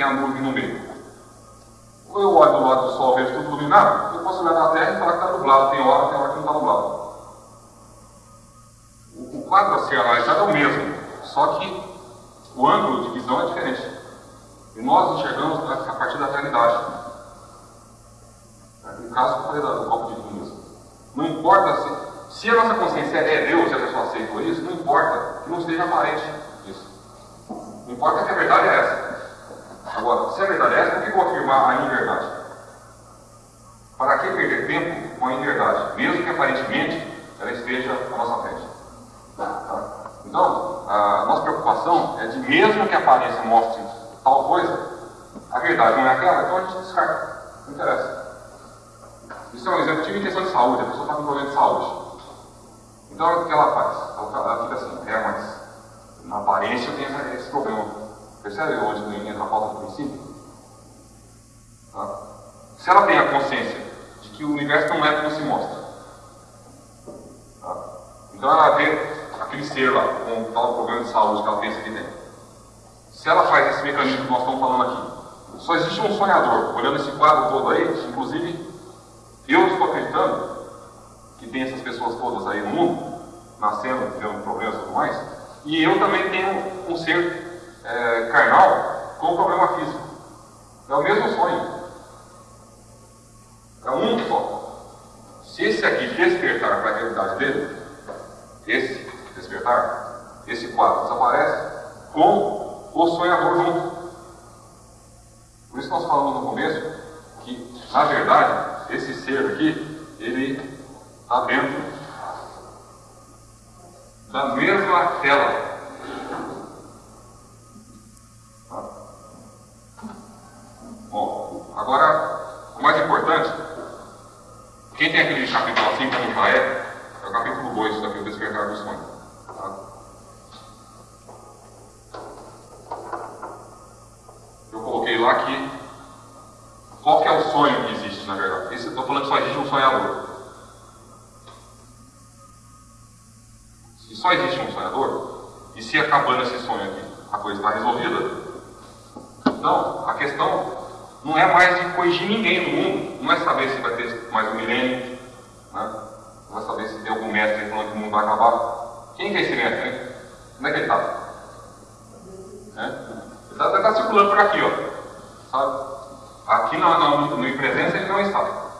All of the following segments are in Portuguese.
tem a nuvem no meio. Ou eu olho do lado do Sol, vejo tudo iluminado, eu posso olhar na Terra e falar que está nublado. Tem hora, tem hora que não está nublado. O, o quadro a ser analisado é o mesmo, só que o ângulo de visão é diferente. E nós enxergamos a partir da realidade. No caso, eu falei do copo de vinho mesmo. Não importa se, se a nossa consciência é Deus e a pessoa aceitou isso, não importa que não seja aparente isso. Não importa que a verdade é essa. Agora, se verdade é por que vou afirmar a inverdade? Para que perder tempo com a inverdade, mesmo que aparentemente ela esteja à nossa frente? Tá? Então, a nossa preocupação é de, mesmo que a aparência mostre tal coisa, a verdade não é aquela, então a gente descarta. Não interessa. Isso é um exemplo, tive em questão de saúde, a pessoa está com problema de saúde. Então o que ela faz? Ela fica assim, é, mas na aparência eu tenho esse problema. Percebe onde entra a falta de princípio? Tá? Se ela tem a consciência de que o universo não é como se mostra, tá? então ela vê aquele ser lá com tal problema de saúde que ela pensa que tem. Se ela faz esse mecanismo que nós estamos falando aqui, só existe um sonhador, olhando esse quadro todo aí, inclusive eu estou acreditando que tem essas pessoas todas aí no mundo, nascendo, tendo problemas e tudo mais, e eu também tenho um ser é, carnal com problema físico. É o mesmo sonho. É um só. Se esse aqui despertar para a realidade dele, esse despertar, esse quadro desaparece com o sonhador junto. Por isso nós falamos no começo que, na verdade, esse ser aqui, ele está dentro da mesma tela. Agora, o mais importante, quem tem aquele capítulo assim como já é, é o capítulo 2 daqui, o despertar do sonho. Tá? Eu coloquei lá que qual que é o sonho que existe, na verdade? Isso eu estou falando que só existe um sonhador. Se só existe um sonhador, e se acabando esse sonho aqui, a coisa está resolvida? Não, a questão não é mais de corrigir ninguém no mundo, não é saber se vai ter mais um milênio, né? não é saber se tem algum mestre falando que o mundo vai acabar. Quem que é esse mestre? Como é que ele está? É? Ele está tá circulando por aqui, ó. Sabe? Aqui no, no, no em presença ele não está.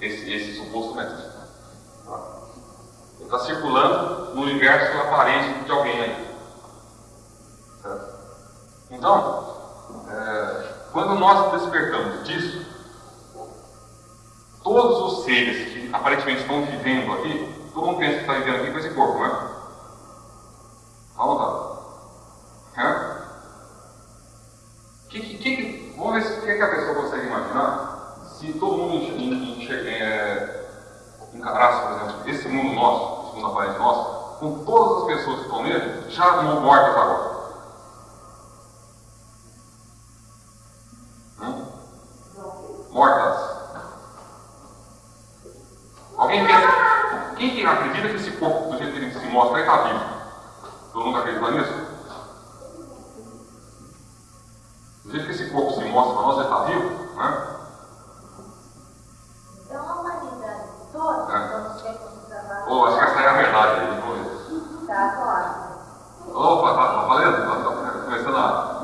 Esse, esse suposto mestre. Ele está circulando no universo aparente de alguém aí. Então, é, quando nós despertamos disso, todos os seres que aparentemente estão vivendo aqui, todo mundo pensa que está vivendo aqui com esse corpo, não é? Vamos lá. É? Que, que, que, Vamos ver o que, que a pessoa consegue imaginar se todo mundo enxerga, é, encarasse, por exemplo, esse mundo nosso, esse mundo aparente nosso, com todas as pessoas que estão nele já mortas agora. Hum? Mortas. Alguém pensa, quem que acredita que esse corpo, do jeito que ele se mostra, está vivo? Todo mundo acredita nisso? Do jeito que esse corpo se mostra para nós, ele está vivo, né? Então a humanidade toda, É. você trabalha. Ou acho que essa é a verdade aí, vamos ver. Tá, claro. Opa, tá, tá valendo? Tá, tá começando a.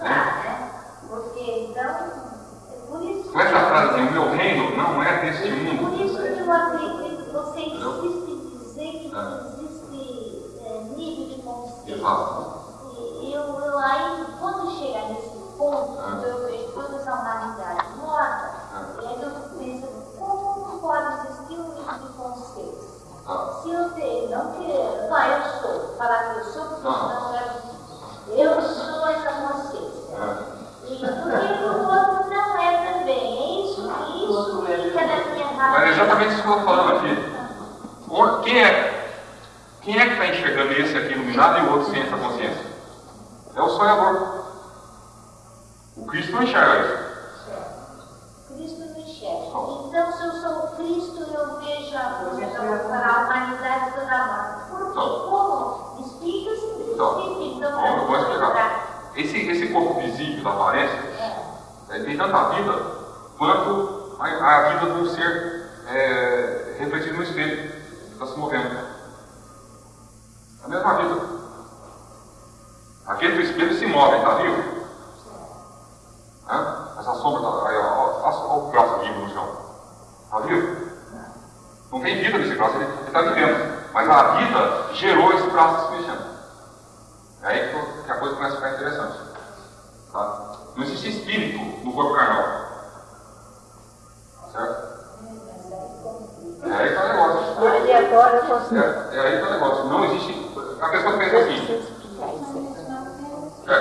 Né? Porque então, é por isso Com essa frase, o meu reino não é deste mundo. isso que eu acredito que você Entendeu? insiste em dizer que É. existe é, nível de E eu, eu aí, quando chegar nesse ponto, É. quando eu vejo toda essa humanidade morta, É. e aí eu pensando, como pode existir um nível de consciência? Tá. Se eu não querer, não, eu sou, falar que eu sou, porque Não. senão eu, eu sou essa consciência. É. E porque o outro não é também. É isso, isso fica na minha Mas é razão. exatamente isso que eu estou falando aqui. Quem é, quem é que está enxergando esse aqui iluminado e o outro sem essa consciência. É o sonhador. O Cristo não enxerga isso. Cristo não enxerga. Então, se eu sou Cristo, eu vejo a luz para a humanidade toda amada. Por Então. como? Espírito, Então, espírito. Então, vamos- eu vou para explicar. Esse, esse corpo visível da aparência É. é, tem tanta vida quanto a, a vida de um ser é, refletido no espelho, que está se movendo. É a mesma vida. Aquele do espelho se move, está vivo? Hã? Essa sombra, tá, aí, ó, o braço vivo no chão. Está vivo? Não tem vida nesse braço, ele está vivendo. Mas a vida gerou esse braço se mexendo. É aí que- que a coisa começa a ficar interessante. Tá? Não existe espírito no corpo carnal. Certo? É aí que tá o negócio. Posso É, é aí que tá o negócio. Não existe. A pessoa pensa assim. É,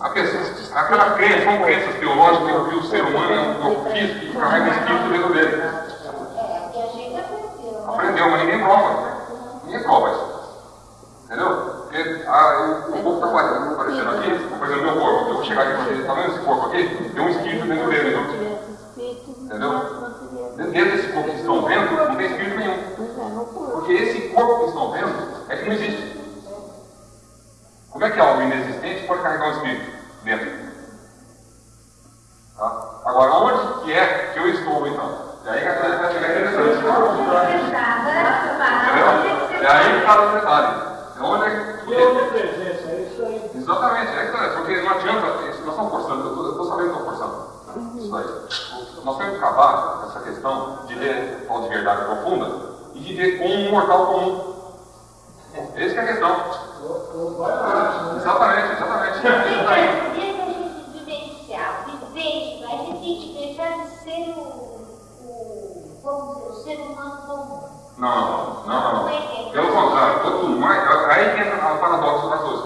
a pessoa, aquela crença, são crenças teológicas que o ser humano é um corpo físico e carrega o espírito dentro dele. Que aprendeu. mas ninguém prova. Ninguém prova isso. Entendeu? Porque ah, o corpo está aparecendo aqui, por exemplo, meu corpo. Eu vou chegar aqui e falar, tá vendo esse corpo aqui? Tem um espírito dentro dele. Então, Entendeu? dentro desse corpo que estão vendo, não tem espírito nenhum. Porque esse corpo que estão vendo é não existe. Como é que algo inexistente pode carregar um espírito dentro? Tá? Agora, onde que é que eu estou então? E aí que a coisa vai ficar interessante. Entendeu? É aí que está o detalhe. É onde é que. Que onipresença, é isso aí. Exatamente, é que tá, porque não adianta, nós estamos forçando, eu tô- eu estou sabendo que estou forçando. Isso aí. Nós temos que acabar essa questão de ver tal de verdade profunda e de ver como um mortal comum. Essa que é a questão. Exatamente, exatamente. A a comum. Não, não, não, não. Pelo contrário, quanto mais. Aí que entra o paradoxo das coisas.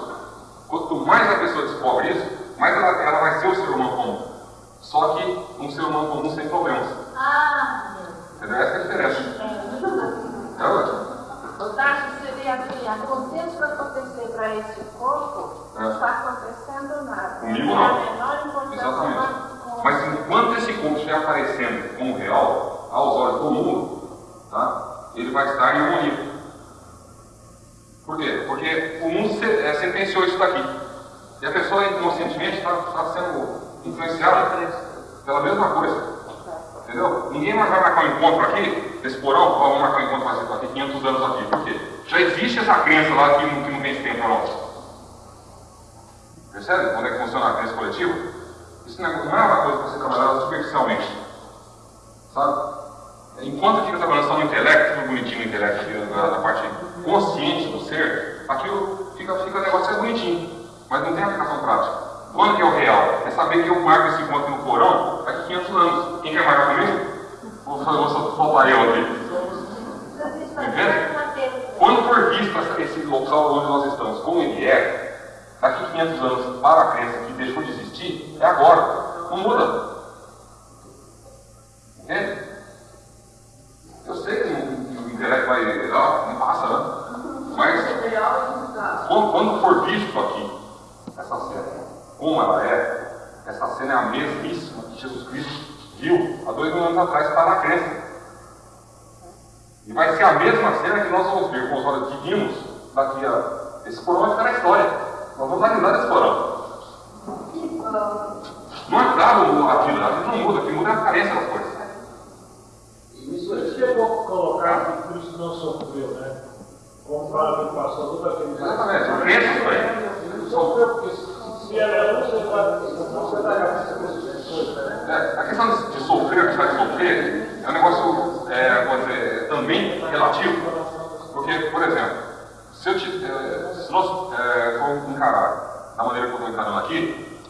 Quanto mais a pessoa descobre isso, mais ela, ela vai ser o ser humano comum. Só que um ser humano comum sem problemas. Ah, Entendeu? Essa é a diferença. É. O Tacho seria assim, aconteça o que acontecer para esse corpo, É. não está acontecendo nada. Comigo não. Exatamente. com- Mas enquanto esse corpo estiver aparecendo como real, aos olhos do mundo, tá? ele vai estar em harmonia. Por quê? Porque o mundo é, sentenciou isso daqui. E a pessoa inconscientemente está sendo influenciada pela mesma coisa. Entendeu? Ninguém mais vai marcar um encontro aqui, nesse porão, vamos marcar um encontro mais daqui 500 anos aqui. Por quê? Já existe essa crença lá que não, que não tem tempo para nós. Percebe como é que funciona a crença coletiva? Isso não é uma coisa para ser trabalhada superficialmente. Sabe? Enquanto fica trabalhando só no intelecto, tudo bonitinho no intelecto, na, na parte consciente do ser, aquilo fica, fica negócio é bonitinho, mas não tem aplicação prática. Quando que é o real? É saber que eu marco esse encontro no porão daqui 500 anos. Quem quer marcar comigo? Vou, vou, soltar eu aqui. Quando for visto esse local onde nós estamos, como ele é, daqui 500 anos para a crença que deixou de existir, é agora. Não muda. Entende? Eu sei que o intelecto vai. Não, não passa, né? Mas quando, quando for visto aqui, essa cena, como ela é, essa cena é a mesmíssima que Jesus Cristo viu há dois mil anos atrás para a crença. E vai ser a mesma cena que nós vamos ver com os olhos divinos daqui a. Esse porão vai ficar na história. Nós vamos analisar esse porão. Não é bravo aquilo, aquilo não muda, o que muda é a carência das coisas. Isso aí chegou a colocar que Cristo não sofreu, né? Como para que passou todo aquele. Exatamente, a crença isso aí. Ele sofreu porque se- ela é você vai você vai coisas, né? É, a questão de, sofrer, de de sofrer, é um negócio é, vou dizer, também relativo. Porque, por exemplo, se, eu te, é, se nós é, formos encarar da maneira que eu estou encarando aqui,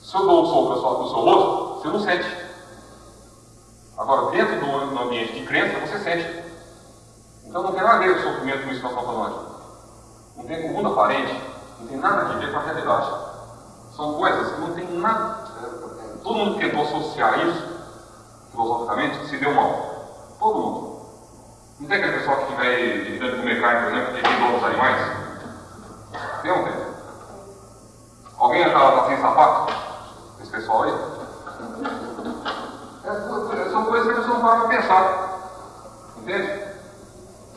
se eu dou um soco no seu- rosto, você não sente. Agora, dentro do, ambiente de crença, você sente. Então não tem nada a ver o sofrimento com isso que nós estamos falando aqui. Não tem com o mundo aparente, não tem nada a ver com a realidade. São coisas que não tem nada. é, Todo mundo tentou associar isso, filosoficamente, se deu mal. Todo mundo. Não tem aquele pessoal que vai evitando comer carne, por exemplo, que evita outros animais? Tem ou não tem? Alguém está sem sapato? Esse pessoal aí? É, são coisas que a pessoa não para para pensar. Entende?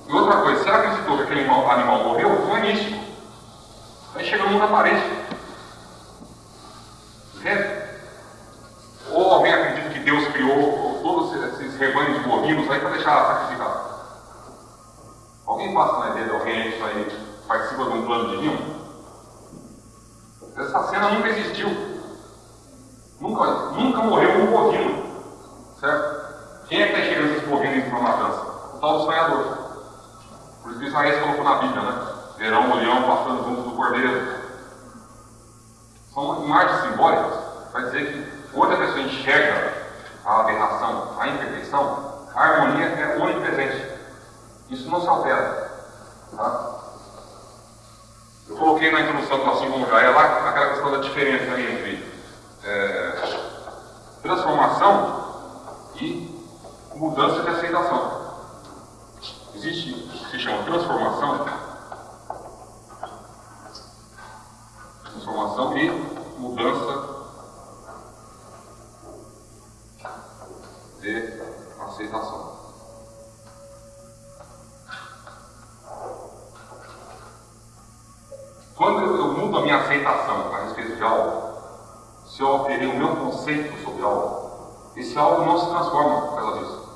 E outra coisa, se ela acreditou que aquele animal, animal morreu, não é místico. No mundo aparente. Entende? Ou alguém acredita que Deus criou todos esses rebanhos de bovinos aí para deixar sacrificar? Alguém passa na ideia de alguém isso aí participa de um plano divino? Essa cena nunca existiu. Nunca, nunca morreu um bovino. Certo? Quem é que está enxergando esses bovinos para matança? O tal do sonhador. Por isso que Isaías colocou na Bíblia, né? Verão o leão passando junto do cordeiro. São imagens simbólicas para dizer que outra pessoa enxerga a aberração, a imperfeição, a harmonia é onipresente. Isso não se altera. Tá? Eu coloquei na introdução do assim como já é lá aquela questão da diferença entre é, transformação e mudança de a minha aceitação a respeito de algo, se eu alterei o meu conceito sobre algo, esse algo não se transforma por causa disso.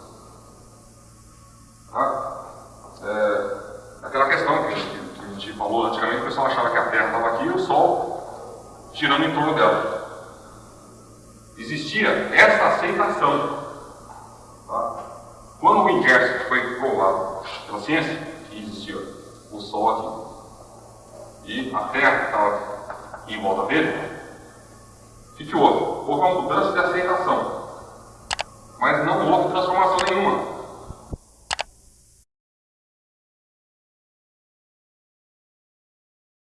Tá? É, aquela questão que a, gente, que a gente falou antigamente, o pessoal achava que a Terra estava aqui e o Sol girando em torno dela. Existia essa aceitação. Tá? Quando o inverso foi provado pela ciência, que existia o Sol aqui e a terra estava em volta dele, que, que houve? Uma mudança de aceitação. Mas não houve transformação